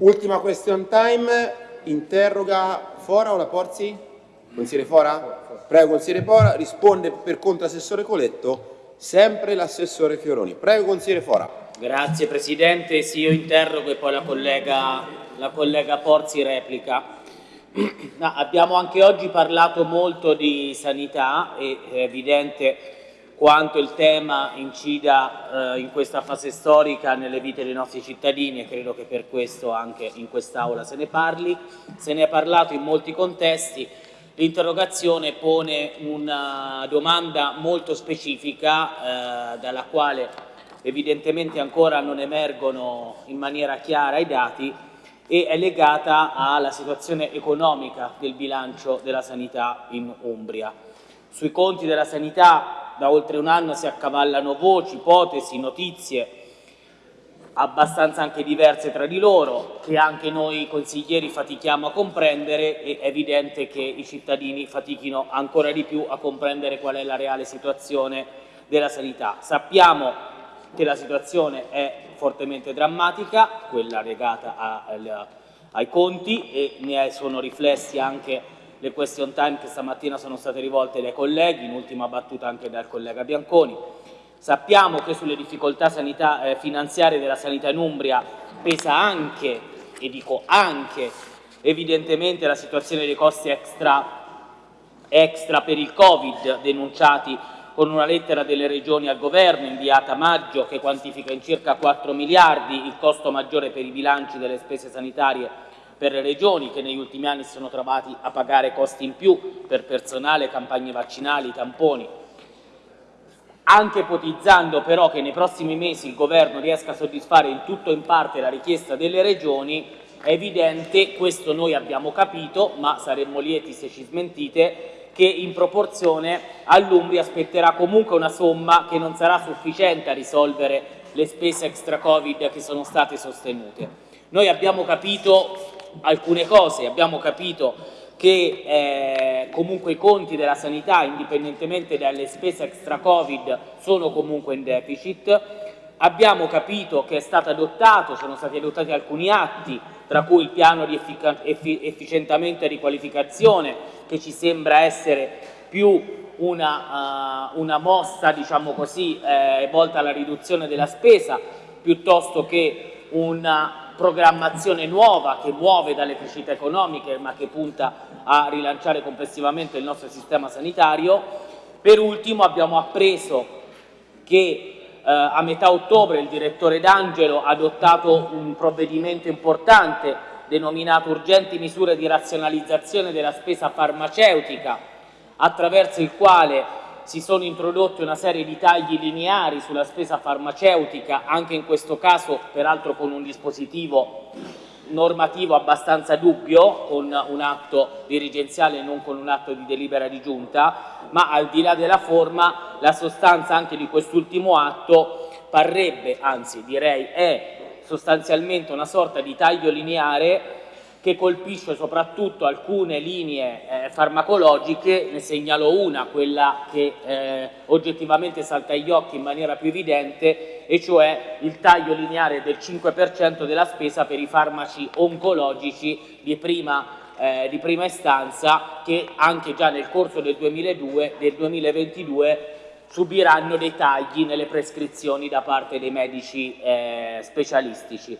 Ultima question time, interroga Fora o la Porzi? Consigliere Fora? Prego, consigliere Fora, risponde per conto assessore Coletto, sempre l'assessore Fioroni. Prego, consigliere Fora. Grazie Presidente, sì, io interrogo e poi la collega, la collega Porzi replica. No, abbiamo anche oggi parlato molto di sanità è evidente quanto il tema incida eh, in questa fase storica nelle vite dei nostri cittadini e credo che per questo anche in quest'Aula se ne parli. Se ne è parlato in molti contesti. L'interrogazione pone una domanda molto specifica eh, dalla quale evidentemente ancora non emergono in maniera chiara i dati e è legata alla situazione economica del bilancio della sanità in Umbria. Sui conti della sanità da oltre un anno si accavallano voci, ipotesi, notizie abbastanza anche diverse tra di loro, che anche noi consiglieri fatichiamo a comprendere e è evidente che i cittadini fatichino ancora di più a comprendere qual è la reale situazione della sanità. Sappiamo che la situazione è fortemente drammatica, quella legata a, a, ai conti e ne sono riflessi anche le question time che stamattina sono state rivolte dai colleghi, in ultima battuta anche dal collega Bianconi. Sappiamo che sulle difficoltà sanità, eh, finanziarie della sanità in Umbria pesa anche, e dico anche, evidentemente la situazione dei costi extra, extra per il Covid denunciati con una lettera delle regioni al governo inviata a maggio che quantifica in circa 4 miliardi il costo maggiore per i bilanci delle spese sanitarie per le regioni che negli ultimi anni si sono trovati a pagare costi in più per personale, campagne vaccinali, tamponi. Anche ipotizzando però che nei prossimi mesi il governo riesca a soddisfare in tutto o in parte la richiesta delle regioni, è evidente, questo noi abbiamo capito, ma saremmo lieti se ci smentite, che in proporzione all'Umbria aspetterà comunque una somma che non sarà sufficiente a risolvere le spese extra Covid che sono state sostenute. Noi abbiamo capito alcune cose, abbiamo capito che eh, comunque i conti della sanità, indipendentemente dalle spese extra Covid, sono comunque in deficit, abbiamo capito che è stato adottato, sono stati adottati alcuni atti, tra cui il piano di effi efficientamento e riqualificazione, che ci sembra essere più una, uh, una mossa, diciamo così, eh, volta alla riduzione della spesa, piuttosto che una programmazione nuova che muove dalle crescite economiche ma che punta a rilanciare complessivamente il nostro sistema sanitario. Per ultimo abbiamo appreso che eh, a metà ottobre il direttore D'Angelo ha adottato un provvedimento importante denominato urgenti misure di razionalizzazione della spesa farmaceutica, attraverso il quale si sono introdotti una serie di tagli lineari sulla spesa farmaceutica, anche in questo caso peraltro con un dispositivo normativo abbastanza dubbio, con un atto dirigenziale e non con un atto di delibera di giunta, ma al di là della forma la sostanza anche di quest'ultimo atto parrebbe, anzi direi è sostanzialmente una sorta di taglio lineare che colpisce soprattutto alcune linee eh, farmacologiche, ne segnalo una, quella che eh, oggettivamente salta agli occhi in maniera più evidente, e cioè il taglio lineare del 5% della spesa per i farmaci oncologici di prima, eh, di prima istanza che anche già nel corso del, 2002, del 2022 subiranno dei tagli nelle prescrizioni da parte dei medici eh, specialistici.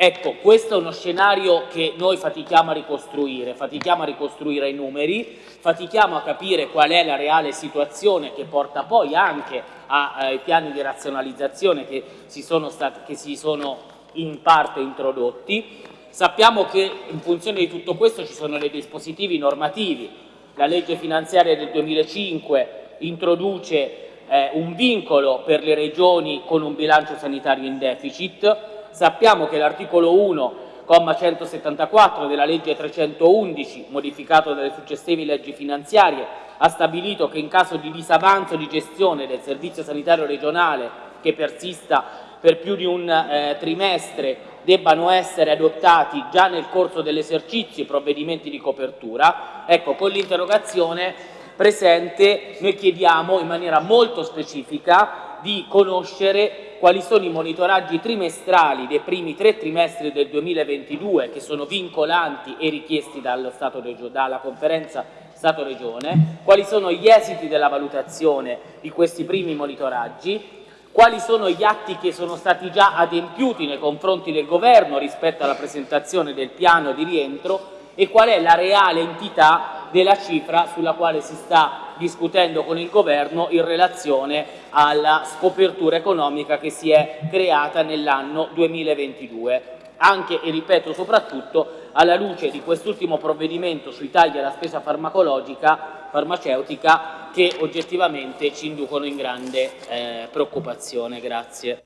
Ecco, questo è uno scenario che noi fatichiamo a ricostruire, fatichiamo a ricostruire i numeri, fatichiamo a capire qual è la reale situazione che porta poi anche ai eh, piani di razionalizzazione che si, sono stati, che si sono in parte introdotti. Sappiamo che in funzione di tutto questo ci sono dei dispositivi normativi. La legge finanziaria del 2005 introduce eh, un vincolo per le regioni con un bilancio sanitario in deficit. Sappiamo che l'articolo 1 comma 174 della legge 311, modificato dalle successive leggi finanziarie, ha stabilito che in caso di disavanzo di gestione del servizio sanitario regionale che persista per più di un eh, trimestre debbano essere adottati già nel corso dell'esercizio i provvedimenti di copertura. Ecco, con l'interrogazione presente noi chiediamo in maniera molto specifica di conoscere quali sono i monitoraggi trimestrali dei primi tre trimestri del 2022 che sono vincolanti e richiesti dalla conferenza Stato-Regione, quali sono gli esiti della valutazione di questi primi monitoraggi, quali sono gli atti che sono stati già adempiuti nei confronti del Governo rispetto alla presentazione del piano di rientro e qual è la reale entità della cifra sulla quale si sta discutendo con il Governo in relazione alla scopertura economica che si è creata nell'anno 2022 anche e ripeto soprattutto alla luce di quest'ultimo provvedimento sui tagli alla spesa farmacologica, farmaceutica che oggettivamente ci inducono in grande eh, preoccupazione. Grazie.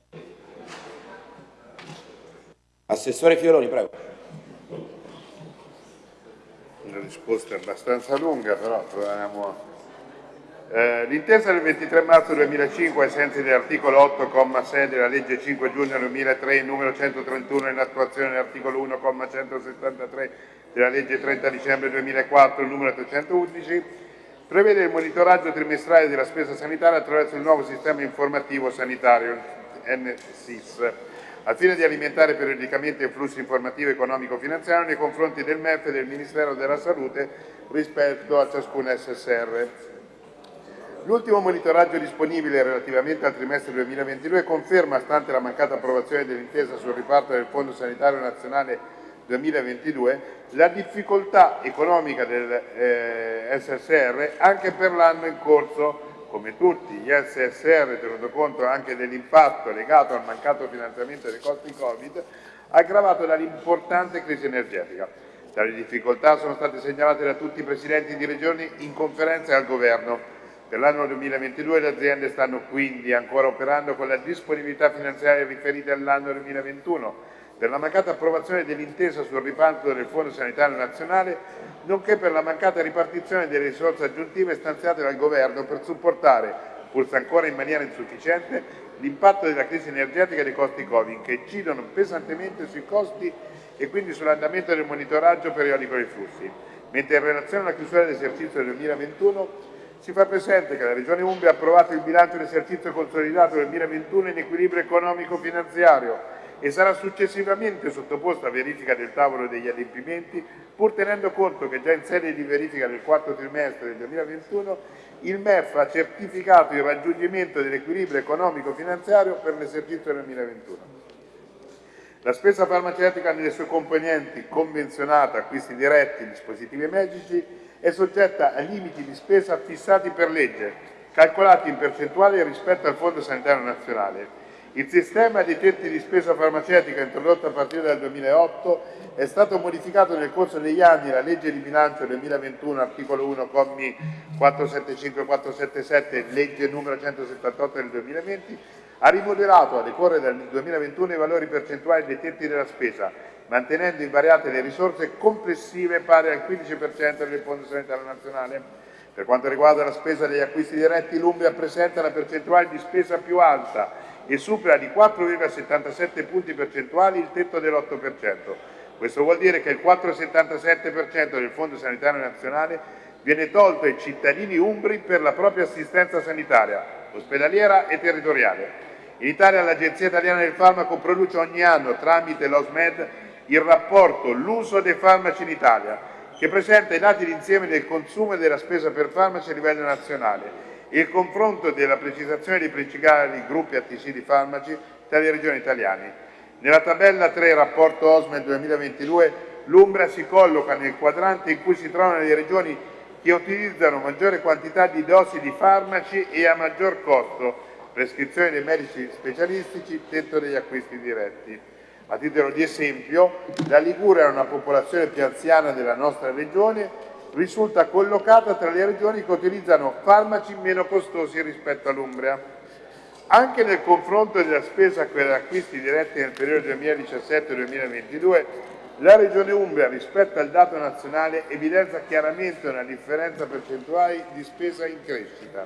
Assessore Fioroni, prego. Una risposta abbastanza lunga, però proviamo eh, L'intesa del 23 marzo 2005, ai sensi dell'articolo 8,6 della legge 5 giugno 2003, numero 131, in attuazione dell'articolo 1,173 della legge 30 dicembre 2004, numero 311, prevede il monitoraggio trimestrale della spesa sanitaria attraverso il nuovo sistema informativo sanitario, NSIS, al fine di alimentare periodicamente i flussi informativi economico-finanziari nei confronti del MEF e del Ministero della Salute rispetto a ciascun SSR. L'ultimo monitoraggio disponibile relativamente al trimestre 2022 conferma, stante la mancata approvazione dell'intesa sul riparto del Fondo Sanitario Nazionale 2022, la difficoltà economica del eh, SSR anche per l'anno in corso. Come tutti gli SSR, tenuto conto anche dell'impatto legato al mancato finanziamento dei costi Covid, aggravato dall'importante crisi energetica. Tali difficoltà sono state segnalate da tutti i presidenti di regioni in conferenza e al Governo per l'anno 2022 le aziende stanno quindi ancora operando con la disponibilità finanziaria riferita all'anno 2021 per la mancata approvazione dell'intesa sul riparto del Fondo Sanitario Nazionale, nonché per la mancata ripartizione delle risorse aggiuntive stanziate dal Governo per supportare, pur ancora in maniera insufficiente, l'impatto della crisi energetica e dei costi Covid, che incidono pesantemente sui costi e quindi sull'andamento del monitoraggio periodico dei flussi. Mentre in relazione alla chiusura dell'esercizio 2021 si fa presente che la Regione Umbria ha approvato il bilancio dell'esercizio consolidato del 2021 in equilibrio economico-finanziario e sarà successivamente sottoposta a verifica del tavolo degli adempimenti, pur tenendo conto che già in sede di verifica del quarto trimestre del 2021 il MEF ha certificato il raggiungimento dell'equilibrio economico-finanziario per l'esercizio 2021. La spesa farmaceutica nelle sue componenti convenzionata, acquisti diretti, dispositivi medici è soggetta a limiti di spesa fissati per legge, calcolati in percentuale rispetto al Fondo Sanitario Nazionale. Il sistema dei tetti di spesa farmaceutica introdotto a partire dal 2008 è stato modificato nel corso degli anni la legge di bilancio 2021, articolo 1, commi 475 e 477, legge numero 178 del 2020, ha rimodelato a decorrere dal 2021 i valori percentuali dei tetti della spesa, mantenendo invariate le risorse complessive pari al 15% del Fondo Sanitario Nazionale. Per quanto riguarda la spesa degli acquisti diretti, l'Umbria presenta la percentuale di spesa più alta e supera di 4,77 punti percentuali il tetto dell'8%. Questo vuol dire che il 4,77% del Fondo Sanitario Nazionale viene tolto ai cittadini umbri per la propria assistenza sanitaria, ospedaliera e territoriale. In Italia l'Agenzia Italiana del Farmaco produce ogni anno, tramite l'OSMED, il rapporto L'uso dei farmaci in Italia, che presenta i dati d'insieme del consumo e della spesa per farmaci a livello nazionale il confronto della precisazione dei principali gruppi ATC di farmaci tra le regioni italiane. Nella tabella 3 rapporto OSME 2022 l'Umbria si colloca nel quadrante in cui si trovano le regioni che utilizzano maggiore quantità di dosi di farmaci e a maggior costo, prescrizione dei medici specialistici, tetto degli acquisti diretti. A titolo di esempio, la Liguria è una popolazione più anziana della nostra regione, risulta collocata tra le regioni che utilizzano farmaci meno costosi rispetto all'Umbria. Anche nel confronto della spesa per acquisti diretti nel periodo 2017-2022, la Regione Umbria rispetto al dato nazionale evidenzia chiaramente una differenza percentuale di spesa in crescita.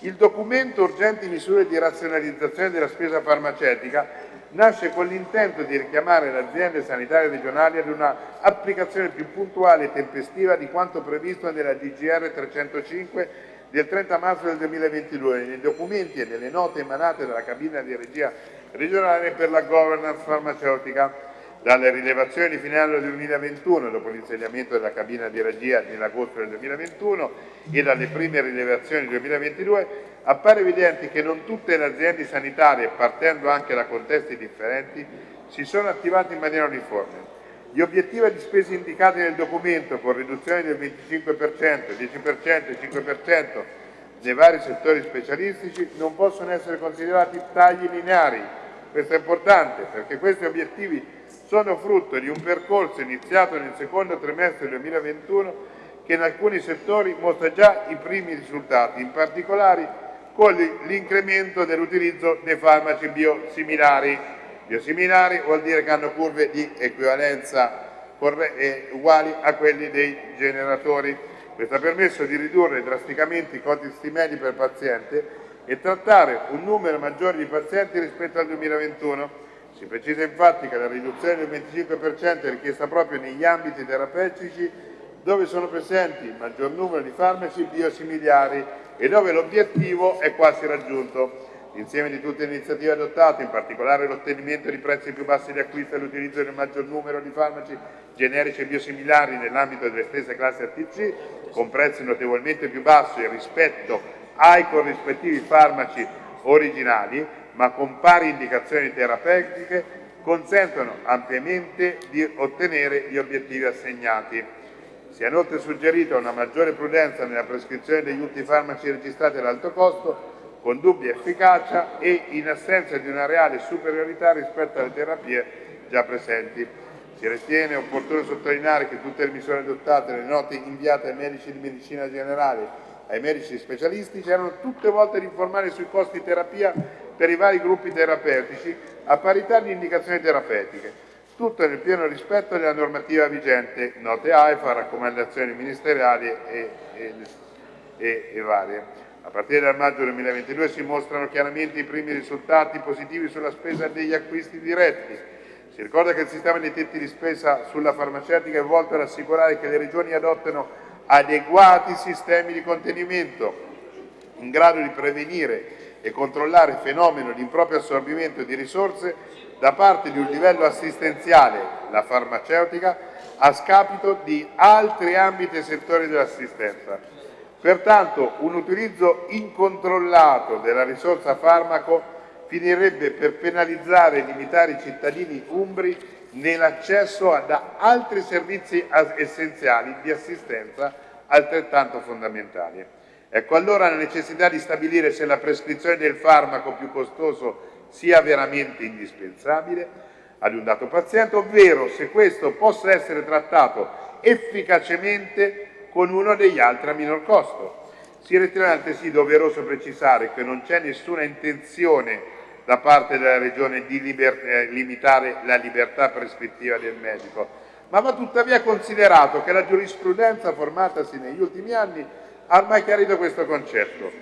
Il documento Urgenti misure di razionalizzazione della spesa farmaceutica nasce con l'intento di richiamare le aziende sanitarie regionali ad una applicazione più puntuale e tempestiva di quanto previsto nella DGR 305 del 30 marzo del 2022 nei documenti e nelle note emanate dalla cabina di regia regionale per la governance farmaceutica. Dalle rilevazioni di fine anno 2021, dopo l'insediamento della cabina di regia nell'agosto del 2021 e dalle prime rilevazioni del 2022, appare evidente che non tutte le aziende sanitarie, partendo anche da contesti differenti, si sono attivate in maniera uniforme. Gli obiettivi di spesa indicati nel documento, con riduzione del 25%, 10% e 5% nei vari settori specialistici, non possono essere considerati tagli lineari. Questo è importante perché questi obiettivi sono frutto di un percorso iniziato nel secondo trimestre 2021 che in alcuni settori mostra già i primi risultati, in particolare con l'incremento dell'utilizzo dei farmaci biosimilari. Biosimilari vuol dire che hanno curve di equivalenza uguali a quelli dei generatori. Questo ha permesso di ridurre drasticamente i costi medi per paziente e trattare un numero maggiore di pazienti rispetto al 2021. Si precisa infatti che la riduzione del 25% è richiesta proprio negli ambiti terapeutici dove sono presenti il maggior numero di farmaci biosimilari e dove l'obiettivo è quasi raggiunto. L'insieme di tutte le iniziative adottate, in particolare l'ottenimento di prezzi più bassi di acquisto e l'utilizzo del maggior numero di farmaci generici e biosimilari nell'ambito delle stesse classi ATC, con prezzi notevolmente più bassi rispetto ai corrispettivi farmaci originali, ma con pari indicazioni terapeutiche, consentono ampiamente di ottenere gli obiettivi assegnati. Si è inoltre suggerito una maggiore prudenza nella prescrizione degli ultimi farmaci registrati ad alto costo, con dubbia efficacia e in assenza di una reale superiorità rispetto alle terapie già presenti. Si ritiene opportuno sottolineare che tutte le misure adottate nelle note inviate ai medici di medicina generale ai medici specialistici erano tutte volte ad informare sui costi di terapia per i vari gruppi terapeutici a parità di indicazioni terapeutiche, tutto nel pieno rispetto della normativa vigente, note AIFA, raccomandazioni ministeriali e, e, e, e varie. A partire dal maggio 2022 si mostrano chiaramente i primi risultati positivi sulla spesa degli acquisti diretti. Si ricorda che il sistema dei tetti di spesa sulla farmaceutica è volto ad assicurare che le regioni adottano adeguati sistemi di contenimento in grado di prevenire e controllare il fenomeno di improprio assorbimento di risorse da parte di un livello assistenziale, la farmaceutica, a scapito di altri ambiti e settori dell'assistenza. Pertanto un utilizzo incontrollato della risorsa farmaco finirebbe per penalizzare e limitare i cittadini umbri nell'accesso ad altri servizi essenziali di assistenza altrettanto fondamentali. Ecco allora la necessità di stabilire se la prescrizione del farmaco più costoso sia veramente indispensabile ad un dato paziente, ovvero se questo possa essere trattato efficacemente con uno degli altri a minor costo. Si ritiene altresì doveroso precisare che non c'è nessuna intenzione da parte della Regione di eh, limitare la libertà prescrittiva del medico, ma va tuttavia considerato che la giurisprudenza formatasi negli ultimi anni ha ormai chiarito questo concetto.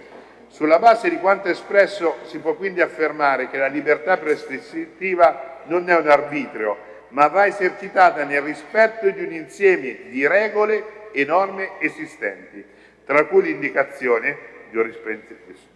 Sulla base di quanto espresso si può quindi affermare che la libertà prescrittiva non è un arbitrio, ma va esercitata nel rispetto di un insieme di regole e norme esistenti, tra cui l'indicazione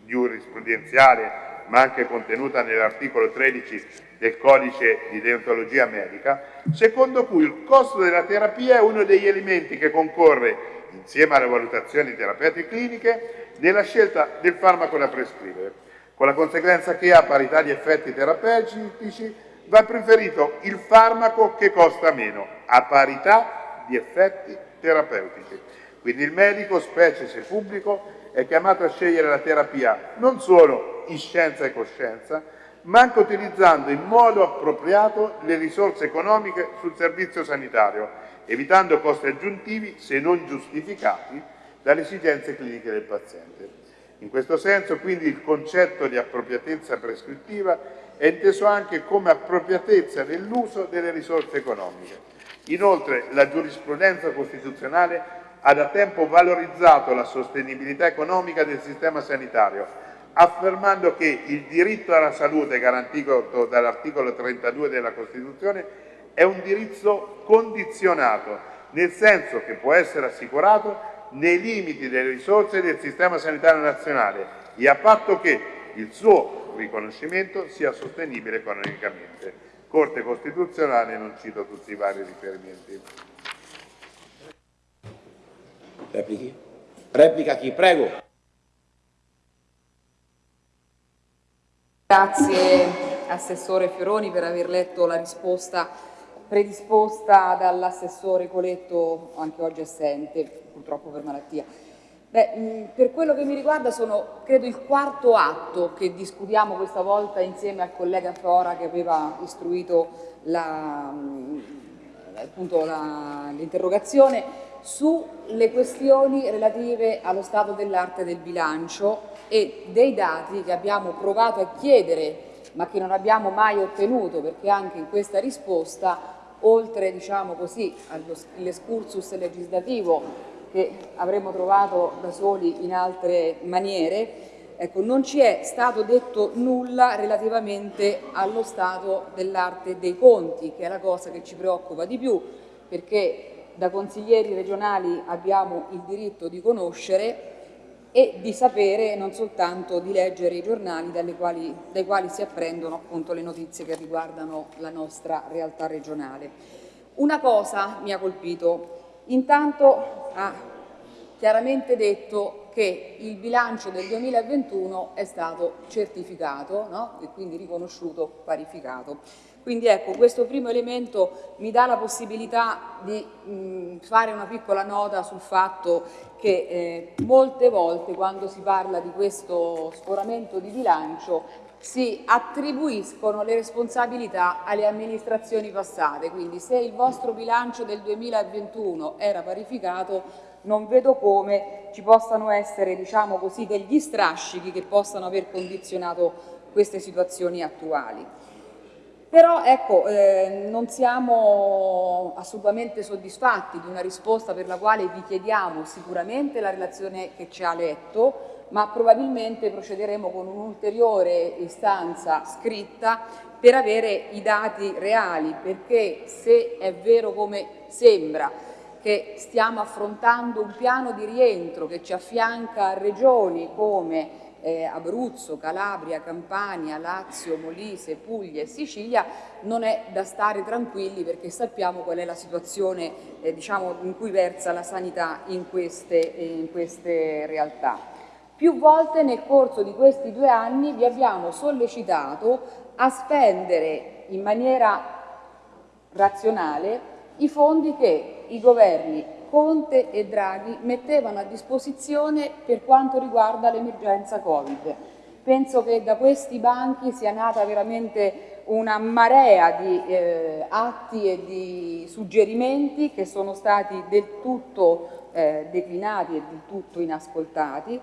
giurisprudenziale, ma anche contenuta nell'articolo 13 del codice di deontologia medica, secondo cui il costo della terapia è uno degli elementi che concorre insieme alle valutazioni terapeutiche cliniche, nella scelta del farmaco da prescrivere, con la conseguenza che a parità di effetti terapeutici va preferito il farmaco che costa meno, a parità di effetti terapeutici. Quindi il medico, specie se pubblico, è chiamato a scegliere la terapia non solo in scienza e coscienza, ma anche utilizzando in modo appropriato le risorse economiche sul servizio sanitario, evitando costi aggiuntivi se non giustificati dalle esigenze cliniche del paziente. In questo senso quindi il concetto di appropriatezza prescrittiva è inteso anche come appropriatezza nell'uso delle risorse economiche. Inoltre la giurisprudenza costituzionale ha da tempo valorizzato la sostenibilità economica del sistema sanitario, affermando che il diritto alla salute garantito dall'articolo 32 della Costituzione è un diritto condizionato, nel senso che può essere assicurato nei limiti delle risorse del sistema sanitario nazionale e a patto che il suo riconoscimento sia sostenibile economicamente. Corte Costituzionale, non cito tutti i vari riferimenti. Replichi? Replica chi? Prego. Grazie Assessore Fioroni per aver letto la risposta predisposta dall'assessore Coletto, anche oggi assente, purtroppo per malattia. Beh, per quello che mi riguarda sono, credo, il quarto atto che discutiamo questa volta insieme al collega Fora che aveva istruito l'interrogazione sulle questioni relative allo stato dell'arte del bilancio e dei dati che abbiamo provato a chiedere ma che non abbiamo mai ottenuto perché anche in questa risposta oltre diciamo così, all'escursus legislativo che avremmo trovato da soli in altre maniere, ecco, non ci è stato detto nulla relativamente allo stato dell'arte dei conti, che è la cosa che ci preoccupa di più, perché da consiglieri regionali abbiamo il diritto di conoscere e di sapere, non soltanto di leggere i giornali quali, dai quali si apprendono appunto le notizie che riguardano la nostra realtà regionale. Una cosa mi ha colpito, intanto ha chiaramente detto che il bilancio del 2021 è stato certificato no? e quindi riconosciuto, parificato. Quindi ecco, questo primo elemento mi dà la possibilità di mh, fare una piccola nota sul fatto che eh, molte volte quando si parla di questo sforamento di bilancio si attribuiscono le responsabilità alle amministrazioni passate, quindi se il vostro bilancio del 2021 era parificato non vedo come ci possano essere diciamo così, degli strascichi che possano aver condizionato queste situazioni attuali. Però ecco, eh, non siamo assolutamente soddisfatti di una risposta per la quale vi chiediamo sicuramente la relazione che ci ha letto, ma probabilmente procederemo con un'ulteriore istanza scritta per avere i dati reali, perché se è vero come sembra che stiamo affrontando un piano di rientro che ci affianca a regioni come eh, Abruzzo, Calabria, Campania, Lazio, Molise, Puglia e Sicilia, non è da stare tranquilli perché sappiamo qual è la situazione eh, diciamo, in cui versa la sanità in queste, in queste realtà. Più volte nel corso di questi due anni vi abbiamo sollecitato a spendere in maniera razionale i fondi che i governi Conte e Draghi mettevano a disposizione per quanto riguarda l'emergenza Covid. Penso che da questi banchi sia nata veramente una marea di eh, atti e di suggerimenti che sono stati del tutto eh, declinati e del tutto inascoltati.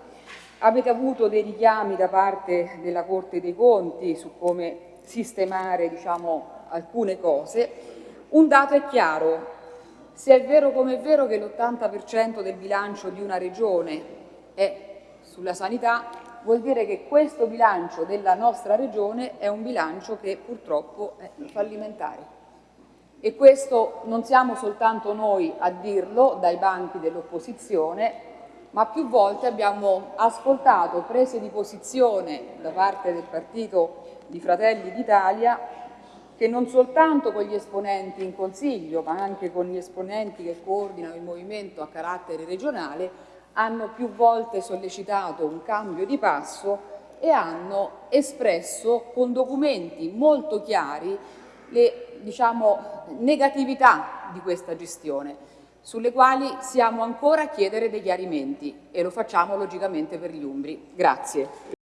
Avete avuto dei richiami da parte della Corte dei Conti su come sistemare diciamo, alcune cose. Un dato è chiaro, se è vero come è vero che l'80% del bilancio di una regione è sulla sanità, vuol dire che questo bilancio della nostra regione è un bilancio che purtroppo è fallimentare. E questo non siamo soltanto noi a dirlo dai banchi dell'opposizione, ma più volte abbiamo ascoltato prese di posizione da parte del partito di Fratelli d'Italia che non soltanto con gli esponenti in Consiglio, ma anche con gli esponenti che coordinano il movimento a carattere regionale, hanno più volte sollecitato un cambio di passo e hanno espresso con documenti molto chiari le diciamo, negatività di questa gestione, sulle quali siamo ancora a chiedere dei chiarimenti e lo facciamo logicamente per gli Umbri. Grazie.